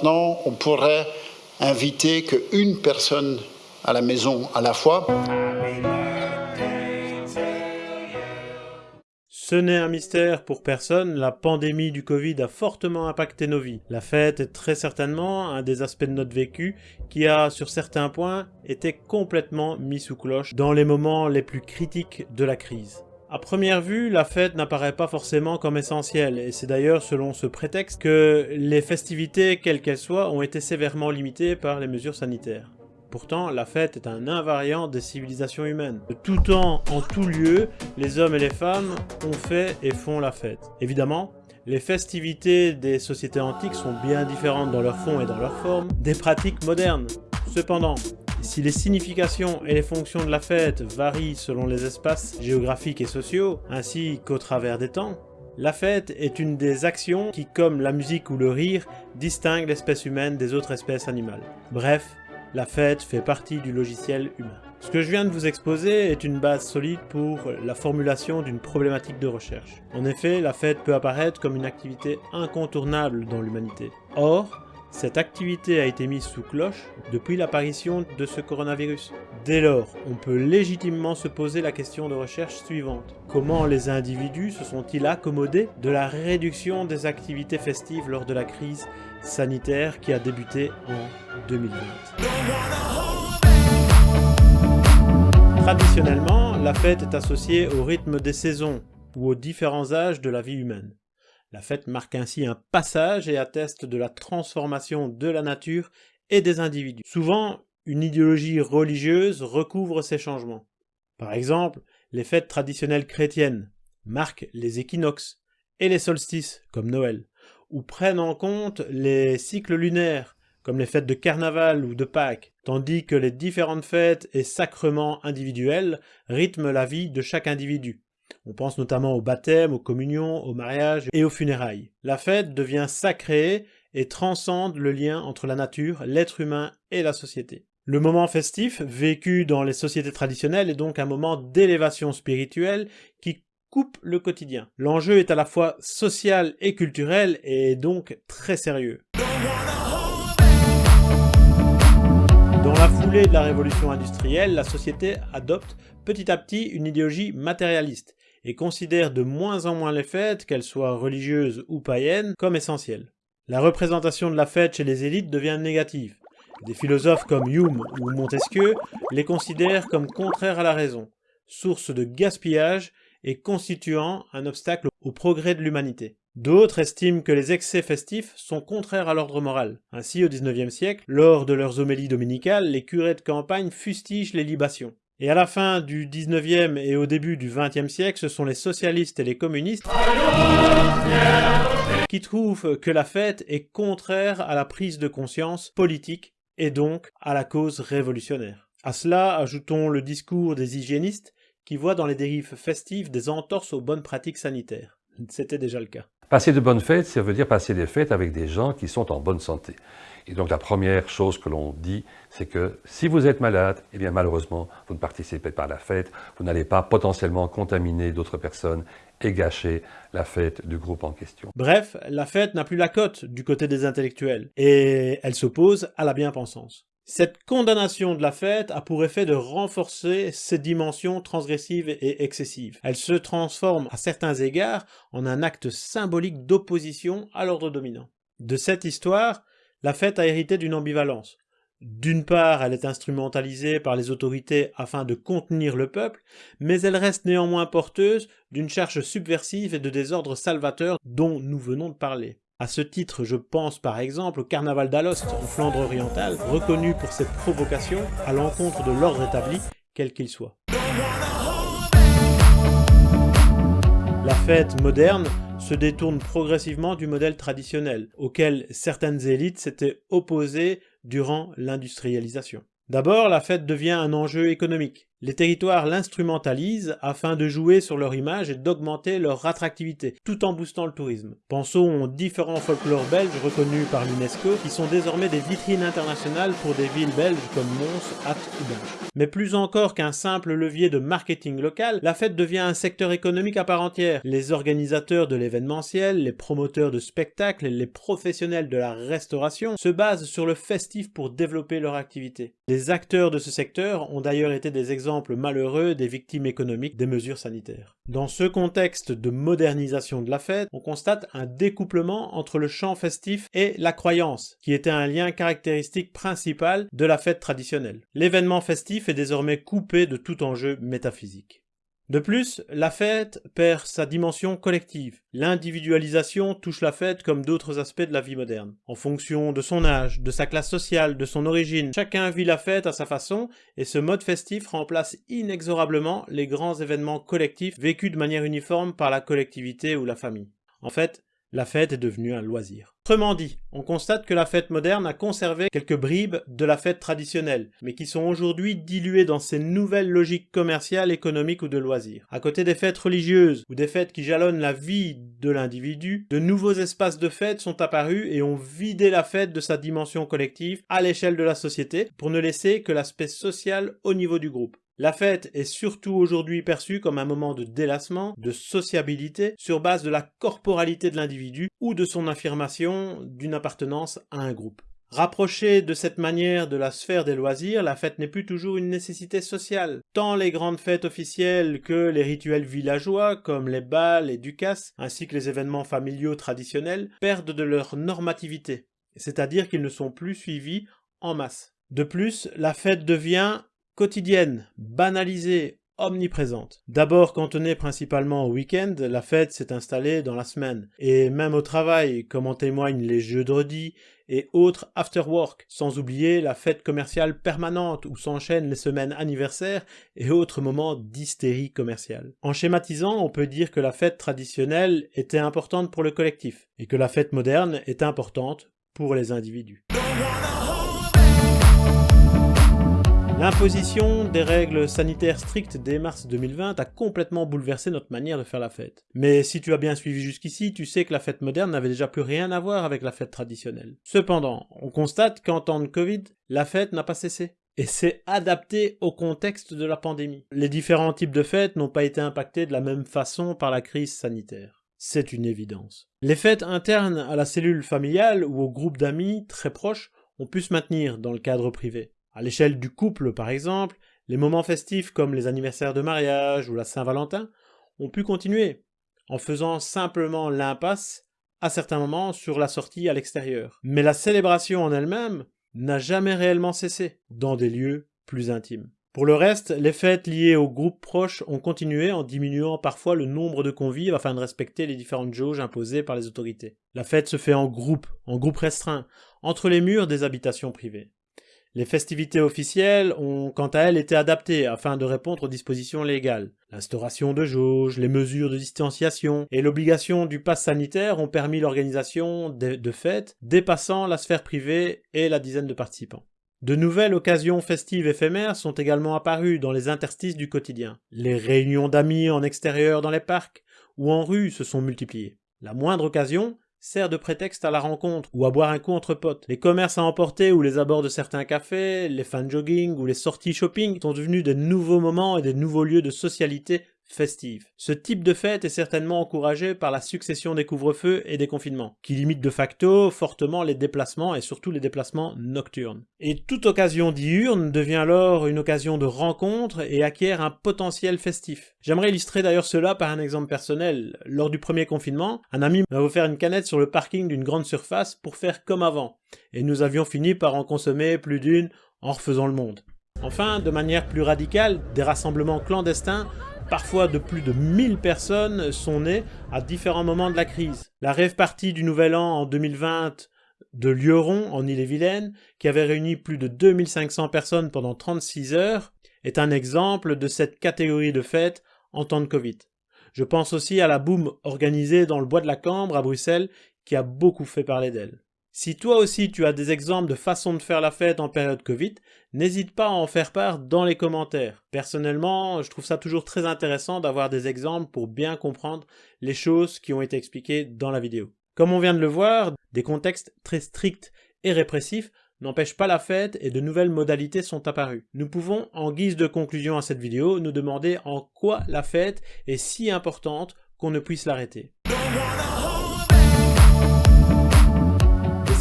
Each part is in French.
maintenant, on pourrait inviter qu'une personne à la maison à la fois. Ce n'est un mystère pour personne, la pandémie du Covid a fortement impacté nos vies. La fête est très certainement un des aspects de notre vécu qui a, sur certains points, été complètement mis sous cloche dans les moments les plus critiques de la crise. À première vue, la fête n'apparaît pas forcément comme essentielle, et c'est d'ailleurs selon ce prétexte que les festivités, quelles qu'elles soient, ont été sévèrement limitées par les mesures sanitaires. Pourtant, la fête est un invariant des civilisations humaines. De tout temps, en tout lieu, les hommes et les femmes ont fait et font la fête. Évidemment, les festivités des sociétés antiques sont bien différentes dans leur fond et dans leur forme des pratiques modernes. Cependant, si les significations et les fonctions de la fête varient selon les espaces géographiques et sociaux, ainsi qu'au travers des temps, la fête est une des actions qui, comme la musique ou le rire, distingue l'espèce humaine des autres espèces animales. Bref, la fête fait partie du logiciel humain. Ce que je viens de vous exposer est une base solide pour la formulation d'une problématique de recherche. En effet, la fête peut apparaître comme une activité incontournable dans l'humanité. Or, cette activité a été mise sous cloche depuis l'apparition de ce coronavirus. Dès lors, on peut légitimement se poser la question de recherche suivante. Comment les individus se sont-ils accommodés de la réduction des activités festives lors de la crise sanitaire qui a débuté en 2020 Traditionnellement, la fête est associée au rythme des saisons ou aux différents âges de la vie humaine. La fête marque ainsi un passage et atteste de la transformation de la nature et des individus. Souvent, une idéologie religieuse recouvre ces changements. Par exemple, les fêtes traditionnelles chrétiennes marquent les équinoxes et les solstices, comme Noël, ou prennent en compte les cycles lunaires, comme les fêtes de carnaval ou de Pâques, tandis que les différentes fêtes et sacrements individuels rythment la vie de chaque individu. On pense notamment au baptême, aux communions, au mariage et aux funérailles. La fête devient sacrée et transcende le lien entre la nature, l'être humain et la société. Le moment festif, vécu dans les sociétés traditionnelles, est donc un moment d'élévation spirituelle qui coupe le quotidien. L'enjeu est à la fois social et culturel et donc très sérieux. Dans la foulée de la révolution industrielle, la société adopte petit à petit une idéologie matérialiste et considère de moins en moins les fêtes, qu'elles soient religieuses ou païennes, comme essentielles. La représentation de la fête chez les élites devient négative. Des philosophes comme Hume ou Montesquieu les considèrent comme contraires à la raison, source de gaspillage et constituant un obstacle au progrès de l'humanité. D'autres estiment que les excès festifs sont contraires à l'ordre moral. Ainsi, au XIXe siècle, lors de leurs homélies dominicales, les curés de campagne fustigent les libations. Et à la fin du 19e et au début du 20e siècle, ce sont les socialistes et les communistes qui trouvent que la fête est contraire à la prise de conscience politique et donc à la cause révolutionnaire. À cela, ajoutons le discours des hygiénistes qui voient dans les dérives festives des entorses aux bonnes pratiques sanitaires. C'était déjà le cas. Passer de bonnes fêtes, ça veut dire passer des fêtes avec des gens qui sont en bonne santé. Et donc la première chose que l'on dit, c'est que si vous êtes malade, eh bien malheureusement, vous ne participez pas à la fête, vous n'allez pas potentiellement contaminer d'autres personnes et gâcher la fête du groupe en question. Bref, la fête n'a plus la cote du côté des intellectuels, et elle s'oppose à la bien-pensance. Cette condamnation de la fête a pour effet de renforcer ses dimensions transgressives et excessives. Elle se transforme à certains égards en un acte symbolique d'opposition à l'ordre dominant. De cette histoire, la fête a hérité d'une ambivalence. D'une part, elle est instrumentalisée par les autorités afin de contenir le peuple, mais elle reste néanmoins porteuse d'une charge subversive et de désordre salvateur dont nous venons de parler. À ce titre, je pense par exemple au carnaval d'Alost en Flandre orientale, reconnu pour ses provocations à l'encontre de l'ordre établi, quel qu'il soit. La fête moderne se détourne progressivement du modèle traditionnel, auquel certaines élites s'étaient opposées durant l'industrialisation. D'abord, la fête devient un enjeu économique. Les territoires l'instrumentalisent afin de jouer sur leur image et d'augmenter leur attractivité, tout en boostant le tourisme. Pensons aux différents folklores belges reconnus par l'UNESCO, qui sont désormais des vitrines internationales pour des villes belges comme Mons, Ath ou Binge. Mais plus encore qu'un simple levier de marketing local, la fête devient un secteur économique à part entière. Les organisateurs de l'événementiel, les promoteurs de spectacles, les professionnels de la restauration se basent sur le festif pour développer leur activité. Les acteurs de ce secteur ont d'ailleurs été des exemples malheureux des victimes économiques des mesures sanitaires. Dans ce contexte de modernisation de la fête, on constate un découplement entre le chant festif et la croyance, qui était un lien caractéristique principal de la fête traditionnelle. L'événement festif est désormais coupé de tout enjeu métaphysique. De plus, la fête perd sa dimension collective. L'individualisation touche la fête comme d'autres aspects de la vie moderne. En fonction de son âge, de sa classe sociale, de son origine, chacun vit la fête à sa façon et ce mode festif remplace inexorablement les grands événements collectifs vécus de manière uniforme par la collectivité ou la famille. En fait, la fête est devenue un loisir. Autrement dit, on constate que la fête moderne a conservé quelques bribes de la fête traditionnelle, mais qui sont aujourd'hui diluées dans ces nouvelles logiques commerciales, économiques ou de loisirs. À côté des fêtes religieuses ou des fêtes qui jalonnent la vie de l'individu, de nouveaux espaces de fête sont apparus et ont vidé la fête de sa dimension collective à l'échelle de la société pour ne laisser que l'aspect social au niveau du groupe. La fête est surtout aujourd'hui perçue comme un moment de délassement, de sociabilité, sur base de la corporalité de l'individu ou de son affirmation d'une appartenance à un groupe. Rapprochée de cette manière de la sphère des loisirs, la fête n'est plus toujours une nécessité sociale. Tant les grandes fêtes officielles que les rituels villageois, comme les bals et ducasses, ainsi que les événements familiaux traditionnels, perdent de leur normativité, c'est-à-dire qu'ils ne sont plus suivis en masse. De plus, la fête devient quotidienne, banalisée, omniprésente. D'abord cantonnée principalement au week-end, la fête s'est installée dans la semaine, et même au travail, comme en témoignent les jeux de et autres after-work, sans oublier la fête commerciale permanente où s'enchaînent les semaines anniversaires et autres moments d'hystérie commerciale. En schématisant, on peut dire que la fête traditionnelle était importante pour le collectif, et que la fête moderne est importante pour les individus. L'imposition des règles sanitaires strictes dès mars 2020 a complètement bouleversé notre manière de faire la fête. Mais si tu as bien suivi jusqu'ici, tu sais que la fête moderne n'avait déjà plus rien à voir avec la fête traditionnelle. Cependant, on constate qu'en temps de Covid, la fête n'a pas cessé et s'est adapté au contexte de la pandémie. Les différents types de fêtes n'ont pas été impactés de la même façon par la crise sanitaire. C'est une évidence. Les fêtes internes à la cellule familiale ou au groupe d'amis très proches ont pu se maintenir dans le cadre privé. À l'échelle du couple, par exemple, les moments festifs comme les anniversaires de mariage ou la Saint-Valentin ont pu continuer, en faisant simplement l'impasse à certains moments sur la sortie à l'extérieur. Mais la célébration en elle-même n'a jamais réellement cessé, dans des lieux plus intimes. Pour le reste, les fêtes liées aux groupes proches ont continué en diminuant parfois le nombre de convives afin de respecter les différentes jauges imposées par les autorités. La fête se fait en groupe, en groupe restreint, entre les murs des habitations privées. Les festivités officielles ont quant à elles été adaptées afin de répondre aux dispositions légales. L'instauration de jauges, les mesures de distanciation et l'obligation du pass sanitaire ont permis l'organisation de, fêtes dépassant la sphère privée et la dizaine de participants. De nouvelles occasions festives éphémères sont également apparues dans les interstices du quotidien. Les réunions d'amis en extérieur dans les parcs ou en rue se sont multipliées. La moindre occasion sert de prétexte à la rencontre ou à boire un coup entre potes. Les commerces à emporter ou les abords de certains cafés, les fans jogging ou les sorties shopping sont devenus des nouveaux moments et des nouveaux lieux de socialité festive. Ce type de fête est certainement encouragé par la succession des couvre-feux et des confinements, qui limitent de facto fortement les déplacements et surtout les déplacements nocturnes. Et toute occasion diurne devient alors une occasion de rencontre et acquiert un potentiel festif. J'aimerais illustrer d'ailleurs cela par un exemple personnel. Lors du premier confinement, un ami m'a offert une canette sur le parking d'une grande surface pour faire comme avant, et nous avions fini par en consommer plus d'une en refaisant le monde. Enfin, de manière plus radicale, des rassemblements clandestins parfois de plus de 1000 personnes sont nées à différents moments de la crise. La rêve partie du Nouvel An en 2020 de Lioron en Ille-et-Vilaine, qui avait réuni plus de 2500 personnes pendant 36 heures, est un exemple de cette catégorie de fêtes en temps de Covid. Je pense aussi à la boum organisée dans le bois de la Cambre à Bruxelles, qui a beaucoup fait parler d'elle. Si toi aussi tu as des exemples de façon de faire la fête en période Covid, n'hésite pas à en faire part dans les commentaires. Personnellement, je trouve ça toujours très intéressant d'avoir des exemples pour bien comprendre les choses qui ont été expliquées dans la vidéo. Comme on vient de le voir, des contextes très stricts et répressifs n'empêchent pas la fête et de nouvelles modalités sont apparues. Nous pouvons, en guise de conclusion à cette vidéo, nous demander en quoi la fête est si importante qu'on ne puisse l'arrêter.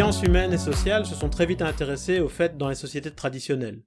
Sciences humaines et sociales se sont très vite intéressées aux fêtes dans les sociétés traditionnelles.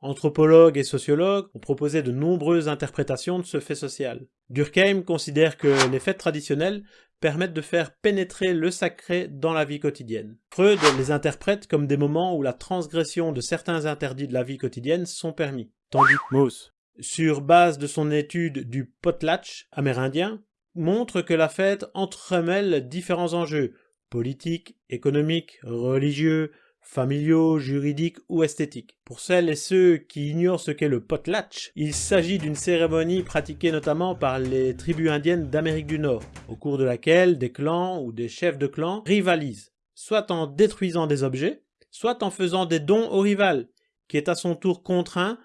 Anthropologues et sociologues ont proposé de nombreuses interprétations de ce fait social. Durkheim considère que les fêtes traditionnelles permettent de faire pénétrer le sacré dans la vie quotidienne. Freud les interprète comme des moments où la transgression de certains interdits de la vie quotidienne sont permis. Tandis que Mauss, sur base de son étude du potlatch amérindien, montre que la fête entremêle différents enjeux, politiques, économiques, religieux, familiaux, juridiques ou esthétiques. Pour celles et ceux qui ignorent ce qu'est le potlatch, il s'agit d'une cérémonie pratiquée notamment par les tribus indiennes d'Amérique du Nord, au cours de laquelle des clans ou des chefs de clans rivalisent, soit en détruisant des objets, soit en faisant des dons au rival, qui est à son tour contraint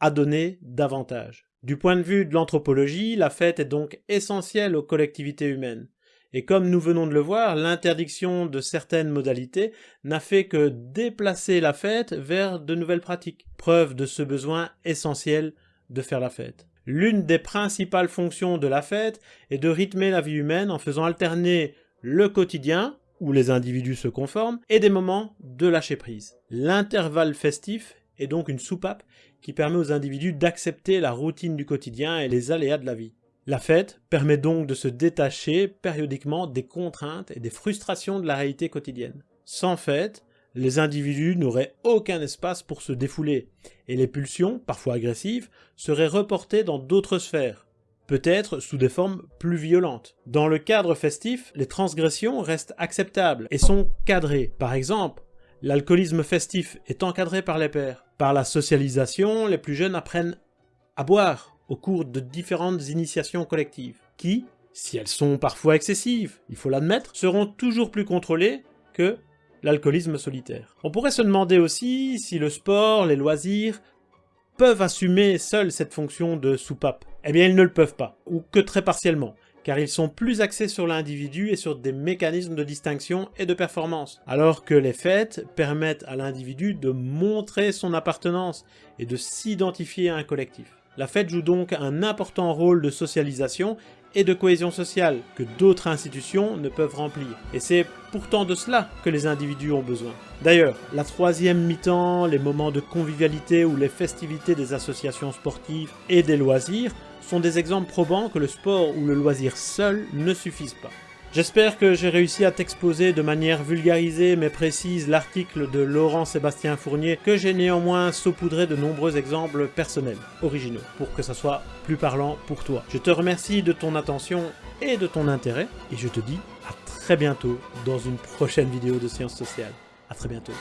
à donner davantage. Du point de vue de l'anthropologie, la fête est donc essentielle aux collectivités humaines. Et comme nous venons de le voir, l'interdiction de certaines modalités n'a fait que déplacer la fête vers de nouvelles pratiques, preuve de ce besoin essentiel de faire la fête. L'une des principales fonctions de la fête est de rythmer la vie humaine en faisant alterner le quotidien, où les individus se conforment, et des moments de lâcher prise. L'intervalle festif est donc une soupape qui permet aux individus d'accepter la routine du quotidien et les aléas de la vie. La fête permet donc de se détacher périodiquement des contraintes et des frustrations de la réalité quotidienne. Sans fête, les individus n'auraient aucun espace pour se défouler, et les pulsions, parfois agressives, seraient reportées dans d'autres sphères, peut-être sous des formes plus violentes. Dans le cadre festif, les transgressions restent acceptables et sont cadrées. Par exemple, l'alcoolisme festif est encadré par les pères. Par la socialisation, les plus jeunes apprennent à boire, au cours de différentes initiations collectives, qui, si elles sont parfois excessives, il faut l'admettre, seront toujours plus contrôlées que l'alcoolisme solitaire. On pourrait se demander aussi si le sport, les loisirs, peuvent assumer seuls cette fonction de soupape. Eh bien, ils ne le peuvent pas, ou que très partiellement, car ils sont plus axés sur l'individu et sur des mécanismes de distinction et de performance, alors que les fêtes permettent à l'individu de montrer son appartenance et de s'identifier à un collectif. La fête joue donc un important rôle de socialisation et de cohésion sociale que d'autres institutions ne peuvent remplir. Et c'est pourtant de cela que les individus ont besoin. D'ailleurs, la troisième mi-temps, les moments de convivialité ou les festivités des associations sportives et des loisirs sont des exemples probants que le sport ou le loisir seul ne suffisent pas. J'espère que j'ai réussi à t'exposer de manière vulgarisée mais précise l'article de Laurent Sébastien Fournier que j'ai néanmoins saupoudré de nombreux exemples personnels, originaux, pour que ça soit plus parlant pour toi. Je te remercie de ton attention et de ton intérêt et je te dis à très bientôt dans une prochaine vidéo de Sciences Sociales. À très bientôt.